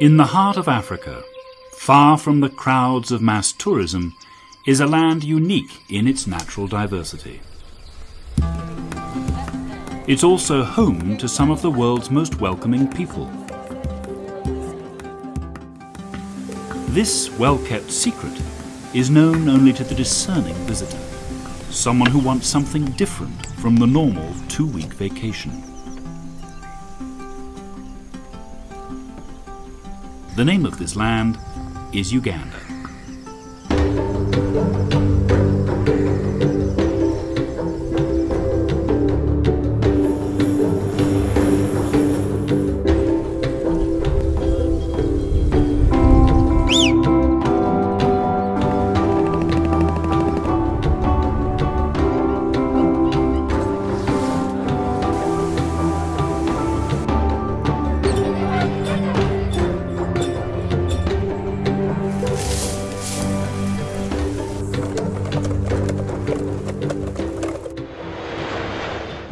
In the heart of Africa, far from the crowds of mass tourism, is a land unique in its natural diversity. It's also home to some of the world's most welcoming people. This well-kept secret is known only to the discerning visitor, someone who wants something different from the normal two-week vacation. The name of this land is Uganda.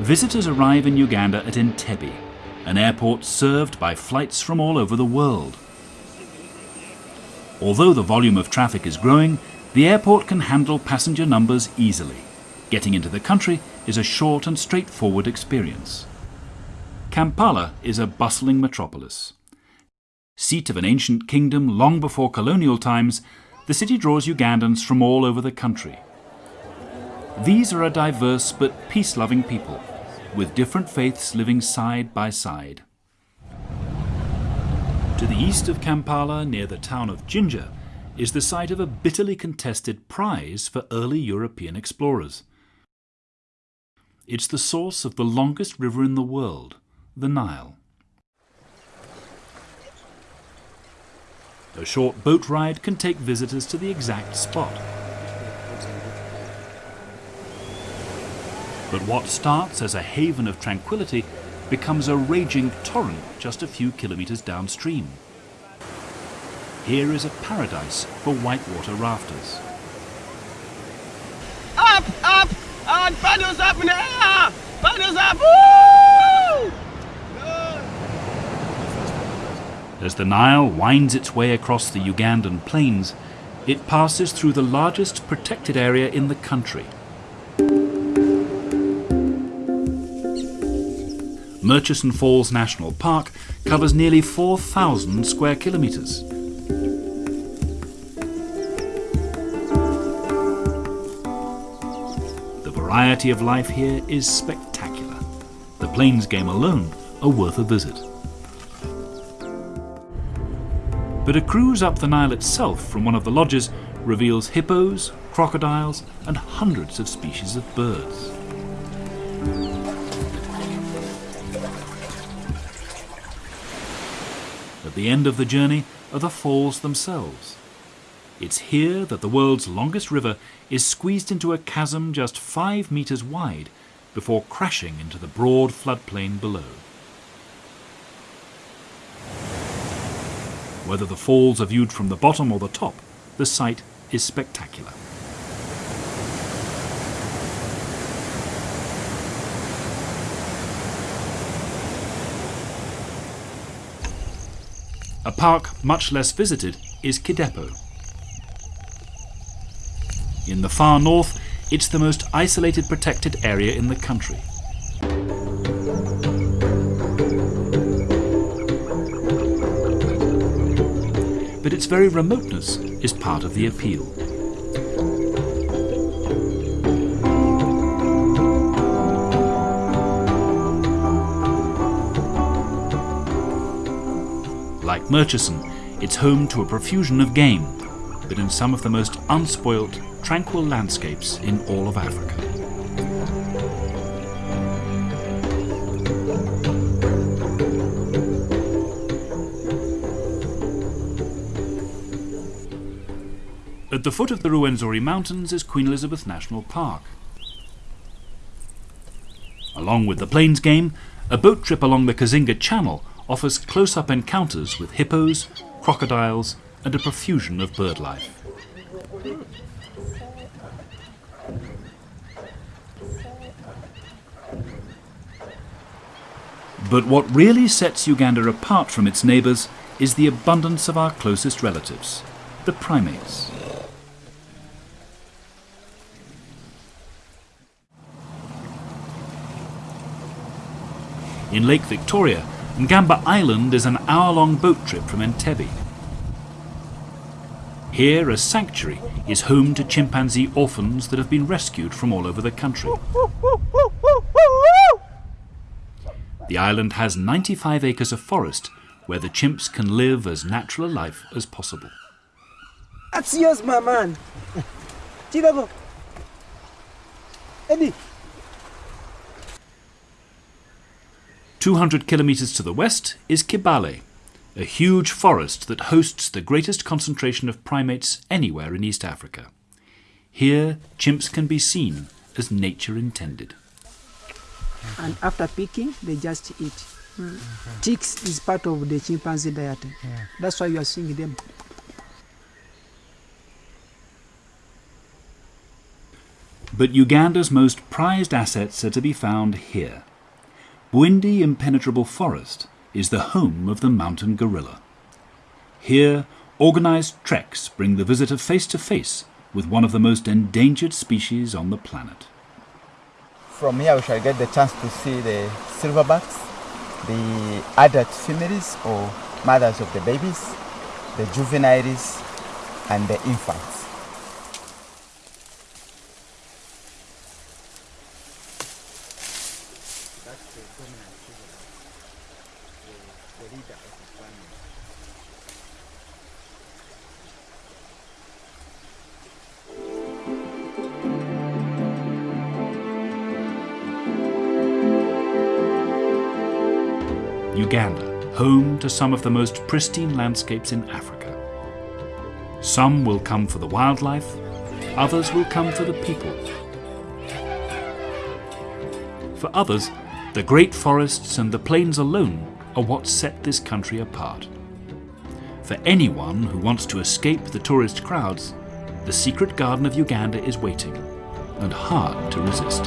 Visitors arrive in Uganda at Entebbe, an airport served by flights from all over the world. Although the volume of traffic is growing, the airport can handle passenger numbers easily. Getting into the country is a short and straightforward experience. Kampala is a bustling metropolis. Seat of an ancient kingdom long before colonial times, the city draws Ugandans from all over the country. These are a diverse but peace-loving people with different faiths living side by side. To the east of Kampala, near the town of Jinja, is the site of a bitterly contested prize for early European explorers. It's the source of the longest river in the world, the Nile. A short boat ride can take visitors to the exact spot. But what starts as a haven of tranquility becomes a raging torrent just a few kilometres downstream. Here is a paradise for whitewater rafters. Up, up, and paddles up in the air! Paddles up! Woo! As the Nile winds its way across the Ugandan plains, it passes through the largest protected area in the country. Murchison Falls National Park covers nearly 4,000 square kilometres. The variety of life here is spectacular. The plains game alone are worth a visit. But a cruise up the Nile itself from one of the lodges reveals hippos, crocodiles and hundreds of species of birds. The end of the journey are the falls themselves. It's here that the world's longest river is squeezed into a chasm just five metres wide before crashing into the broad floodplain below. Whether the falls are viewed from the bottom or the top, the sight is spectacular. A park much less visited is Kidepo. In the far north, it's the most isolated protected area in the country. But its very remoteness is part of the appeal. Murchison, it's home to a profusion of game, but in some of the most unspoilt, tranquil landscapes in all of Africa. At the foot of the Ruwenzori Mountains is Queen Elizabeth National Park. Along with the plains game, a boat trip along the Kazinga Channel offers close-up encounters with hippos, crocodiles and a profusion of bird life. But what really sets Uganda apart from its neighbours is the abundance of our closest relatives, the primates. In Lake Victoria, Ngamba Island is an hour-long boat trip from Entebbe. Here, a sanctuary is home to chimpanzee orphans that have been rescued from all over the country. The island has 95 acres of forest where the chimps can live as natural a life as possible. That's yours, my man. Eddie. 200 kilometers to the west is Kibale, a huge forest that hosts the greatest concentration of primates anywhere in East Africa. Here, chimps can be seen as nature intended. And after picking, they just eat. Mm-hmm. Ticks is part of the chimpanzee diet. That's why you are seeing them. But Uganda's most prized assets are to be found here. Bwindi Impenetrable Forest is the home of the mountain gorilla. Here, organized treks bring the visitor face to face with one of the most endangered species on the planet. From here we shall get the chance to see the silverbacks, the adult females or mothers of the babies, the juveniles and the infants. Uganda, home to some of the most pristine landscapes in Africa. Some will come for the wildlife, others will come for the people. For others, the great forests and the plains alone are what set this country apart. For anyone who wants to escape the tourist crowds, the secret garden of Uganda is waiting, and hard to resist.